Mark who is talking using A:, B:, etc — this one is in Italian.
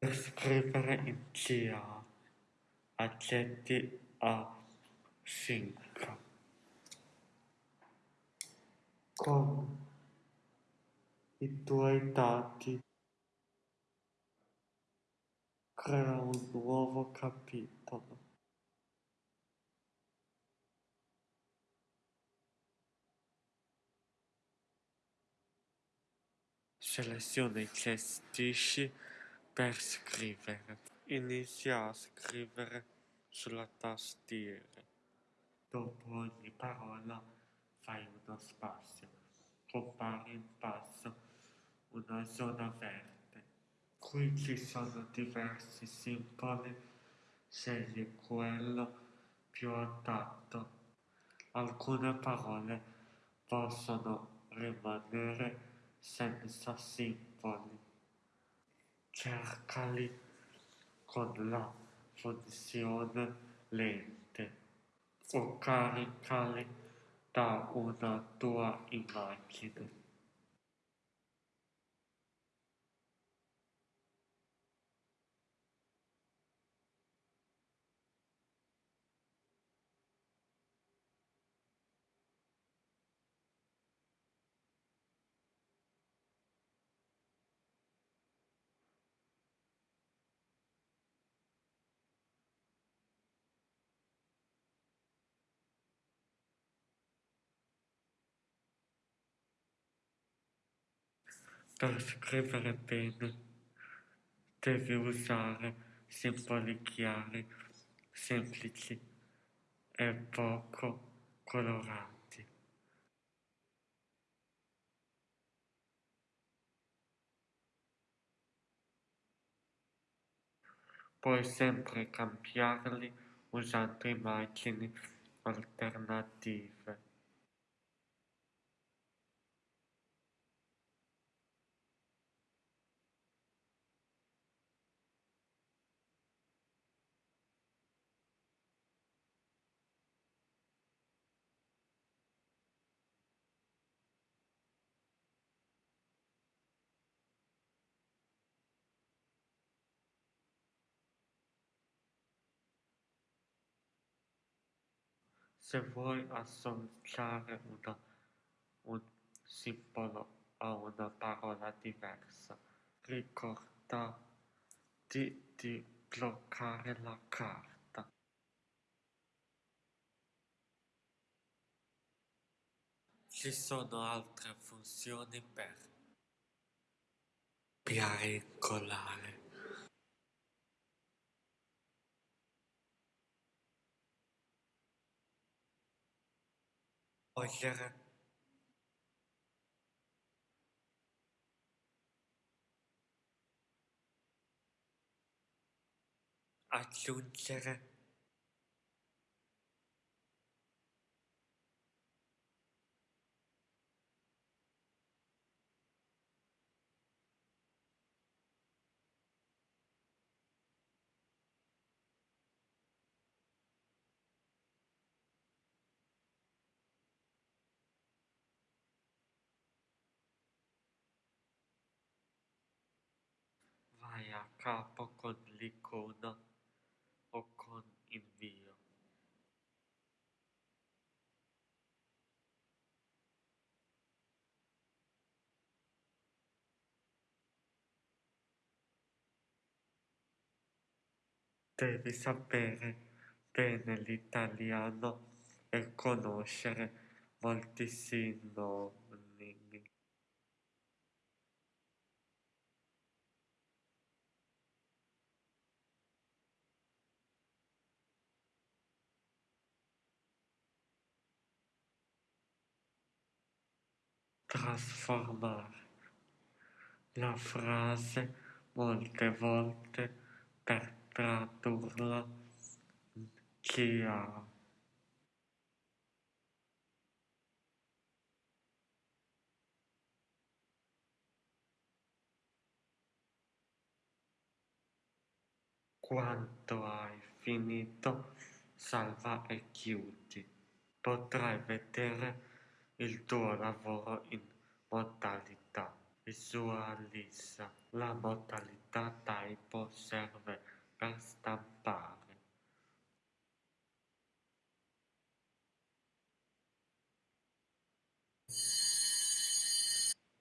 A: Per scrivere in CA, accetti A5. Con i tuoi dati crea un nuovo capitolo. Seleziona i gestisci per scrivere. Inizia a scrivere sulla tastiera. Dopo ogni parola fai uno spazio. Compare in basso una zona verde. Qui ci sono diversi simboli. Scegli quello più adatto. Alcune parole possono rimanere senza simboli. Cercali con la funzione lente o caricali da una tua immagine. Per scrivere bene devi usare simboli chiari, semplici e poco colorati. Puoi sempre cambiarli usando immagini alternative. Se vuoi associare una, un simbolo a una parola diversa, ricordati di bloccare la carta. Ci sono altre funzioni per copiare ойлоо атлуунлаа capo con l'icona o con invio. Devi sapere bene l'italiano e conoscere molti sinonimi. Trasformare la frase molte volte per tradurla in CA. Quando hai finito, salva e chiudi. Potrai vedere il tuo lavoro in modalità. Visualizza la modalità typo serve